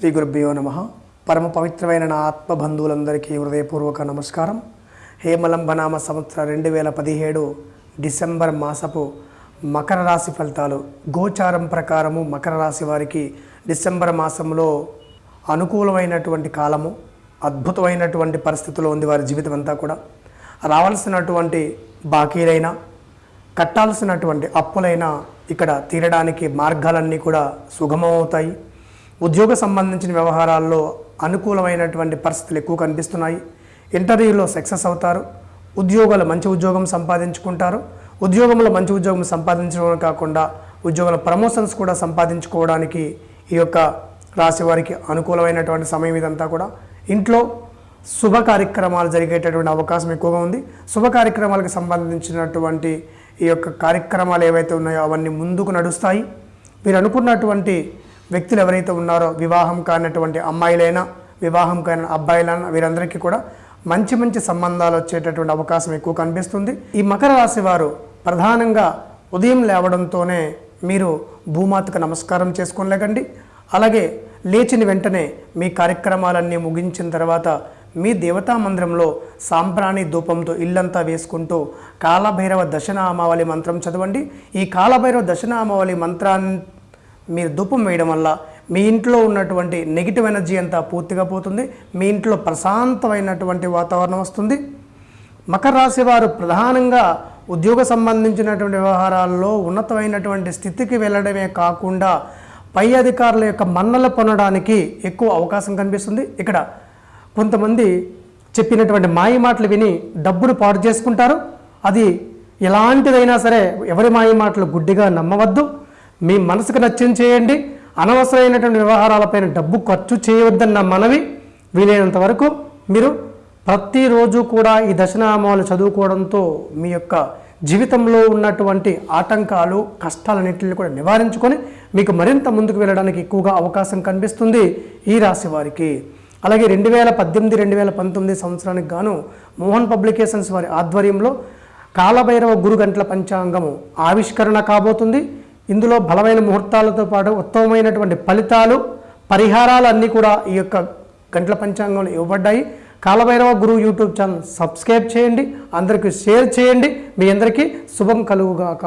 శ్రీ గురుభ్యో నమ. పరమ పవిత్రమైన నా ఆత్మబంధువులందరికీ హృదయపూర్వక నమస్కారం. హేమలంబనామ సంవత్సర రెండు వేల పదిహేడు డిసెంబర్ మాసపు మకర రాశి ఫలితాలు. గోచారం ప్రకారము మకర రాశి వారికి డిసెంబర్ మాసంలో అనుకూలమైనటువంటి కాలము అద్భుతమైనటువంటి పరిస్థితిలో ఉంది వారి జీవితం అంతా కూడా. రావాల్సినటువంటి బాకీలైనా కట్టాల్సినటువంటి అప్పులైనా ఇక్కడ తీరడానికి మార్గాలన్నీ కూడా సుగమమవుతాయి. ఉద్యోగ సంబంధించిన వ్యవహారాల్లో అనుకూలమైనటువంటి పరిస్థితులు ఎక్కువ కనిపిస్తున్నాయి. ఇంటర్వ్యూలో సక్సెస్ అవుతారు. ఉద్యోగాలు మంచి ఉద్యోగం సంపాదించుకుంటారు. ఉద్యోగంలో మంచి ఉద్యోగం సంపాదించడం కాకుండా ఉద్యోగుల ప్రమోషన్స్ కూడా సంపాదించుకోవడానికి ఈ యొక్క రాశి వారికి అనుకూలమైనటువంటి సమయం ఇదంతా కూడా. ఇంట్లో శుభ కార్యక్రమాలు జరిగేటటువంటి అవకాశం ఎక్కువగా ఉంది. శుభ కార్యక్రమాలకు సంబంధించినటువంటి ఈ యొక్క కార్యక్రమాలు ఏవైతే ఉన్నాయో అవన్నీ ముందుకు నడుస్తాయి. మీరు అనుకున్నటువంటి వ్యక్తులు ఎవరైతే ఉన్నారో వివాహం కానటువంటి అమ్మాయిలైనా వివాహం కాని అబ్బాయిలైనా వీరందరికీ కూడా మంచి మంచి సంబంధాలు వచ్చేటటువంటి అవకాశం ఎక్కువ కనిపిస్తుంది. ఈ మకర రాశి వారు ప్రధానంగా ఉదయం లేవడంతోనే మీరు భూమాతకు నమస్కారం చేసుకోలేకండి అలాగే లేచిన వెంటనే మీ కార్యక్రమాలన్నీ ముగించిన తర్వాత మీ దేవతా మందిరంలో సాంప్రాణి ధూపంతో ఇల్లంతా వేసుకుంటూ కాలభైరవ దశనామావళి మంత్రం చదవండి. ఈ కాలభైరవ దశనామావళి మంత్రాన్ని మీరు ధూపం వేయడం వల్ల మీ ఇంట్లో ఉన్నటువంటి నెగిటివ్ ఎనర్జీ అంతా పూర్తిగా పోతుంది. మీ ఇంట్లో ప్రశాంతమైనటువంటి వాతావరణం వస్తుంది. మకర రాశి వారు ప్రధానంగా ఉద్యోగ సంబంధించినటువంటి వ్యవహారాల్లో ఉన్నతమైనటువంటి స్థితికి వెళ్ళడమే కాకుండా పై అధికారుల యొక్క మన్నలు పొందడానికి ఎక్కువ అవకాశం కనిపిస్తుంది. ఇక్కడ కొంతమంది చెప్పినటువంటి మాయ మాటలు విని డబ్బును పాడు చేసుకుంటారు. అది ఎలాంటిదైనా సరే ఎవరి మాయ మాటలు గుడ్డిగా నమ్మవద్దు. మీ మనసుకు నచ్చింది చేయండి. అనవసరమైనటువంటి వ్యవహారాలపైన డబ్బు ఖర్చు చేయవద్దన్న మనవి వీలైనంత వరకు మీరు ప్రతిరోజు కూడా ఈ దశనామాలు చదువుకోవడంతో మీ యొక్క జీవితంలో ఉన్నటువంటి ఆటంకాలు కష్టాలన్నింటిని కూడా నివారించుకొని మీకు మరింత ముందుకు వెళ్ళడానికి ఎక్కువగా అవకాశం కనిపిస్తుంది ఈ రాశి వారికి. అలాగే రెండు వేల పద్దెనిమిది రెండు వేల పంతొమ్మిది సంవత్సరానికి గాను మోహన్ పబ్లికేషన్స్ వారి ఆధ్వర్యంలో కాలభైరవ గురు గంటల పంచాంగము ఆవిష్కరణ కాబోతుంది. ఇందులో బలమైన ముహూర్తాలతో పాటు ఉత్తమమైనటువంటి ఫలితాలు పరిహారాలు అన్నీ కూడా ఈ యొక్క గంటల పంచాంగంలో ఇవ్వబడ్డాయి. కాలభైరవ గురువు యూట్యూబ్ ఛానల్ సబ్స్క్రైబ్ చేయండి అందరికీ షేర్ చేయండి. మీ అందరికీ శుభం కలుగుగాక.